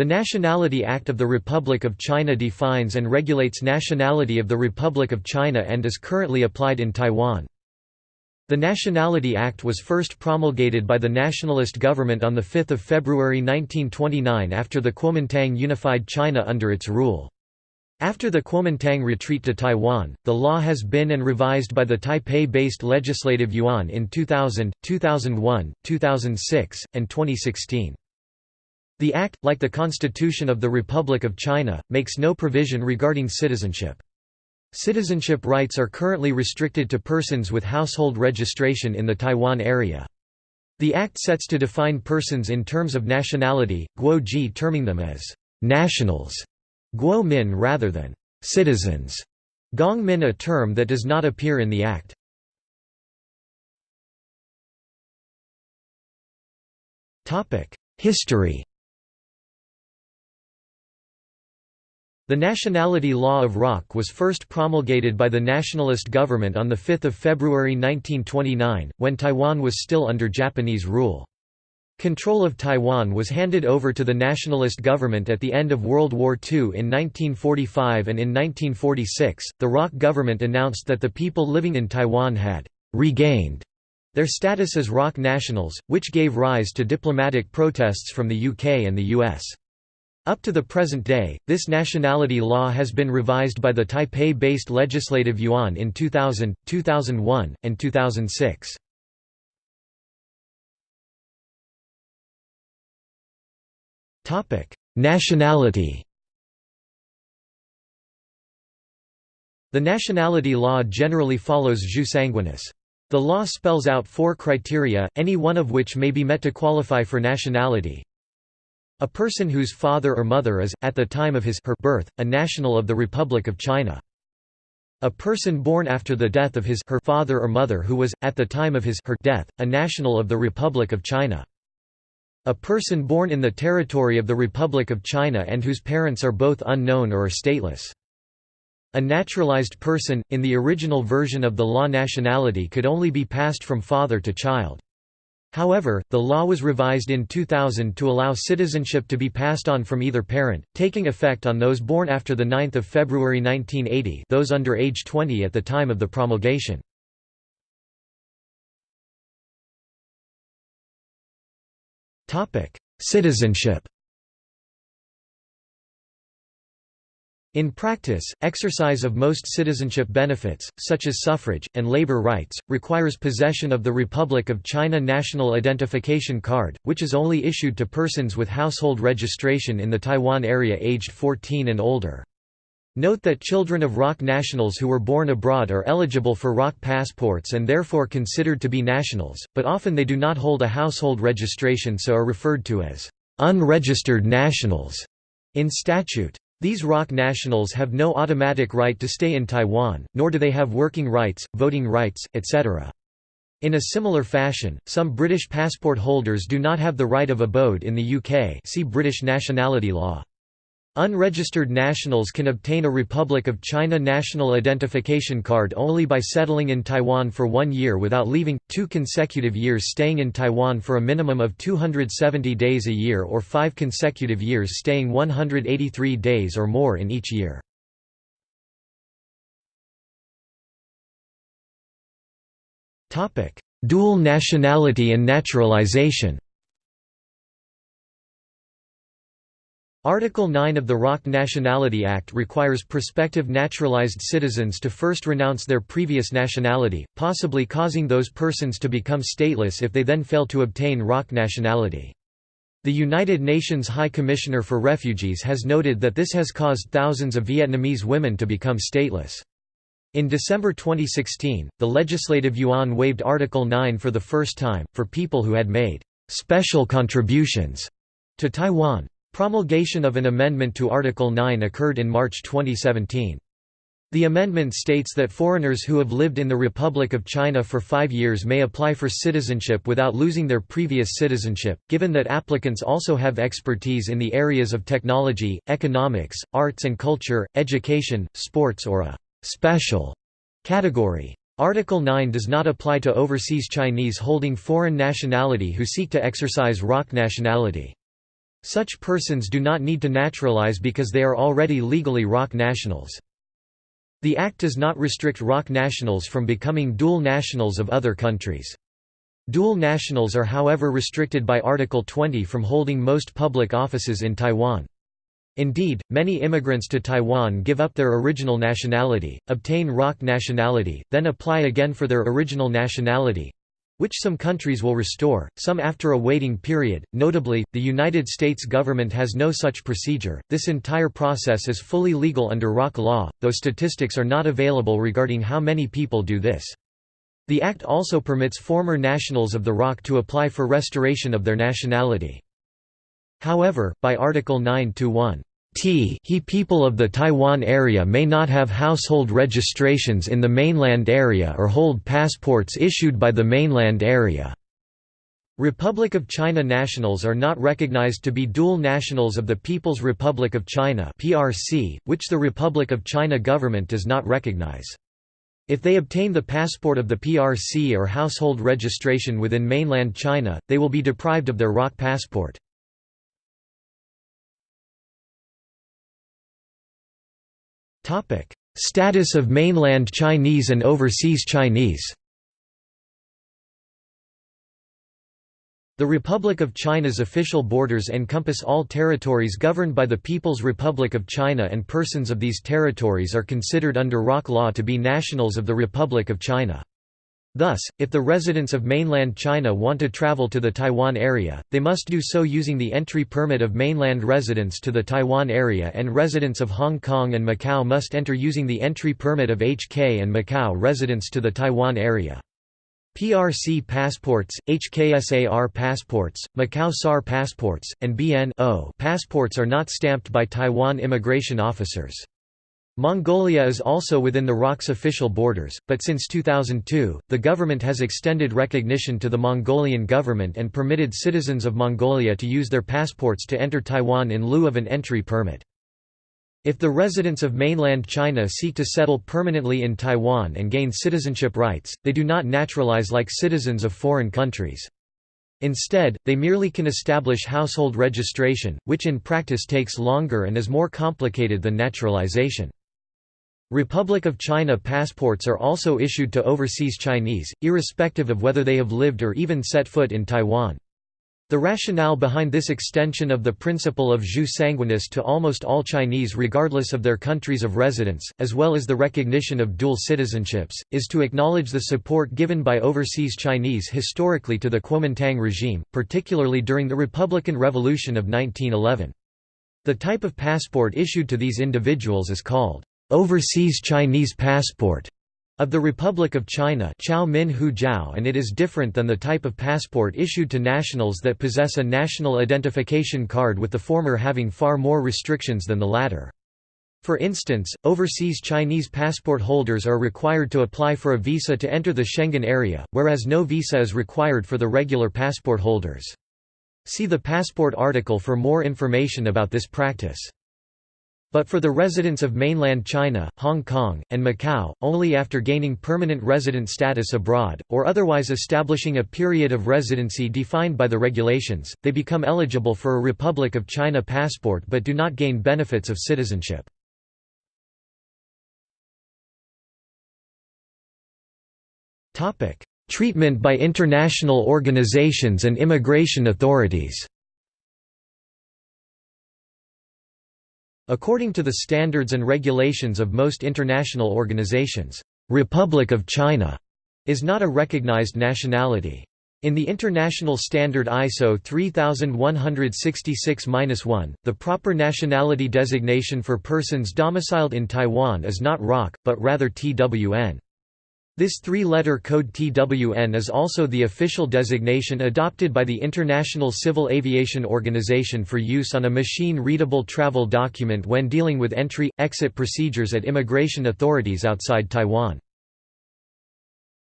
The Nationality Act of the Republic of China defines and regulates nationality of the Republic of China and is currently applied in Taiwan. The Nationality Act was first promulgated by the nationalist government on 5 February 1929 after the Kuomintang unified China under its rule. After the Kuomintang retreat to Taiwan, the law has been and revised by the Taipei-based Legislative Yuan in 2000, 2001, 2006, and 2016. The Act, like the Constitution of the Republic of China, makes no provision regarding citizenship. Citizenship rights are currently restricted to persons with household registration in the Taiwan area. The Act sets to define persons in terms of nationality, Guo Ji terming them as nationals, Guo Min rather than citizens, Gong Min a term that does not appear in the Act. History The nationality law of ROC was first promulgated by the nationalist government on 5 February 1929, when Taiwan was still under Japanese rule. Control of Taiwan was handed over to the nationalist government at the end of World War II in 1945 and in 1946, the ROC government announced that the people living in Taiwan had «regained» their status as ROC nationals, which gave rise to diplomatic protests from the UK and the US. Up to the present day, this nationality law has been revised by the Taipei-based Legislative Yuan in 2000, 2001, and 2006. Nationality The nationality law generally follows jus sanguinis. The law spells out four criteria, any one of which may be met to qualify for nationality, a person whose father or mother is, at the time of his her birth, a national of the Republic of China. A person born after the death of his her father or mother who was, at the time of his her death, a national of the Republic of China. A person born in the territory of the Republic of China and whose parents are both unknown or are stateless. A naturalized person, in the original version of the law nationality could only be passed from father to child. However, the law was revised in 2000 to allow citizenship to be passed on from either parent, taking effect on those born after 9 February 1980 those under age 20 at the time of the promulgation. Citizenship In practice, exercise of most citizenship benefits, such as suffrage, and labor rights, requires possession of the Republic of China National Identification Card, which is only issued to persons with household registration in the Taiwan area aged 14 and older. Note that children of ROC nationals who were born abroad are eligible for ROC passports and therefore considered to be nationals, but often they do not hold a household registration so are referred to as unregistered nationals in statute. These ROC nationals have no automatic right to stay in Taiwan, nor do they have working rights, voting rights, etc. In a similar fashion, some British passport holders do not have the right of abode in the UK see British nationality law. Unregistered nationals can obtain a Republic of China national identification card only by settling in Taiwan for one year without leaving, two consecutive years staying in Taiwan for a minimum of 270 days a year or five consecutive years staying 183 days or more in each year. Dual nationality and naturalization Article 9 of the ROC Nationality Act requires prospective naturalized citizens to first renounce their previous nationality, possibly causing those persons to become stateless if they then fail to obtain ROC nationality. The United Nations High Commissioner for Refugees has noted that this has caused thousands of Vietnamese women to become stateless. In December 2016, the Legislative Yuan waived Article 9 for the first time, for people who had made «special contributions» to Taiwan. Promulgation of an amendment to Article 9 occurred in March 2017. The amendment states that foreigners who have lived in the Republic of China for five years may apply for citizenship without losing their previous citizenship, given that applicants also have expertise in the areas of technology, economics, arts and culture, education, sports or a «special» category. Article 9 does not apply to overseas Chinese holding foreign nationality who seek to exercise ROC nationality. Such persons do not need to naturalize because they are already legally ROC nationals. The Act does not restrict ROC nationals from becoming dual nationals of other countries. Dual nationals are however restricted by Article 20 from holding most public offices in Taiwan. Indeed, many immigrants to Taiwan give up their original nationality, obtain ROC nationality, then apply again for their original nationality, which some countries will restore, some after a waiting period. Notably, the United States government has no such procedure. This entire process is fully legal under ROC law, though statistics are not available regarding how many people do this. The Act also permits former nationals of the ROC to apply for restoration of their nationality. However, by Article 9-1, T he people of the Taiwan area may not have household registrations in the mainland area or hold passports issued by the mainland area. Republic of China nationals are not recognized to be dual nationals of the People's Republic of China (PRC), which the Republic of China government does not recognize. If they obtain the passport of the PRC or household registration within mainland China, they will be deprived of their ROC passport. Status of mainland Chinese and overseas Chinese The Republic of China's official borders encompass all territories governed by the People's Republic of China and persons of these territories are considered under ROC law to be nationals of the Republic of China. Thus, if the residents of mainland China want to travel to the Taiwan area, they must do so using the entry permit of mainland residents to the Taiwan area and residents of Hong Kong and Macau must enter using the entry permit of HK and Macau residents to the Taiwan area. PRC passports, HKSAR passports, Macau SAR passports, and BN passports are not stamped by Taiwan immigration officers. Mongolia is also within the ROC's official borders, but since 2002, the government has extended recognition to the Mongolian government and permitted citizens of Mongolia to use their passports to enter Taiwan in lieu of an entry permit. If the residents of mainland China seek to settle permanently in Taiwan and gain citizenship rights, they do not naturalize like citizens of foreign countries. Instead, they merely can establish household registration, which in practice takes longer and is more complicated than naturalization. Republic of China passports are also issued to overseas Chinese, irrespective of whether they have lived or even set foot in Taiwan. The rationale behind this extension of the principle of jus sanguinis to almost all Chinese regardless of their countries of residence, as well as the recognition of dual citizenships, is to acknowledge the support given by overseas Chinese historically to the Kuomintang regime, particularly during the Republican Revolution of 1911. The type of passport issued to these individuals is called overseas Chinese passport of the Republic of China Chao Min Hu Jiao and it is different than the type of passport issued to nationals that possess a national identification card with the former having far more restrictions than the latter. For instance, overseas Chinese passport holders are required to apply for a visa to enter the Schengen area, whereas no visa is required for the regular passport holders. See the passport article for more information about this practice. But for the residents of mainland China, Hong Kong, and Macau, only after gaining permanent resident status abroad, or otherwise establishing a period of residency defined by the regulations, they become eligible for a Republic of China passport but do not gain benefits of citizenship. Treatment by international organizations and immigration authorities According to the standards and regulations of most international organizations, "'Republic of China' is not a recognized nationality. In the international standard ISO 3166-1, the proper nationality designation for persons domiciled in Taiwan is not ROC, but rather TWN. This three-letter code TWN is also the official designation adopted by the International Civil Aviation Organization for use on a machine-readable travel document when dealing with entry-exit procedures at immigration authorities outside Taiwan.